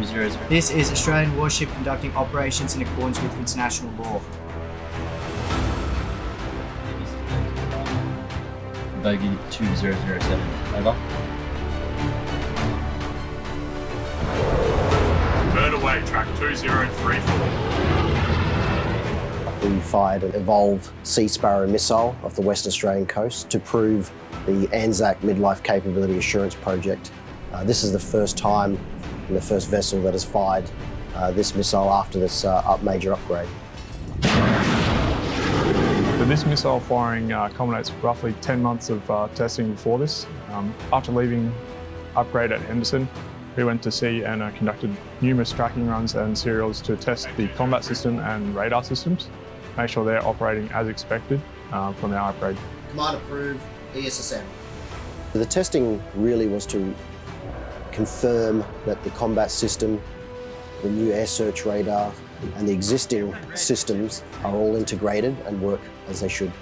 200. This is Australian warship conducting operations in accordance with international law. Bogey 2007. Over. Bird away, track 2034. We fired an Evolve Sea Sparrow missile off the West Australian coast to prove the ANZAC Midlife Capability Assurance Project. Uh, this is the first time and the first vessel that has fired uh, this missile after this uh, up major upgrade. So this missile firing uh, culminates roughly 10 months of uh, testing before this. Um, after leaving upgrade at Henderson, we went to sea and uh, conducted numerous tracking runs and serials to test the combat system and radar systems, make sure they're operating as expected uh, from our upgrade. Command approved ESSM. The testing really was to confirm that the combat system, the new air search radar and the existing systems are all integrated and work as they should.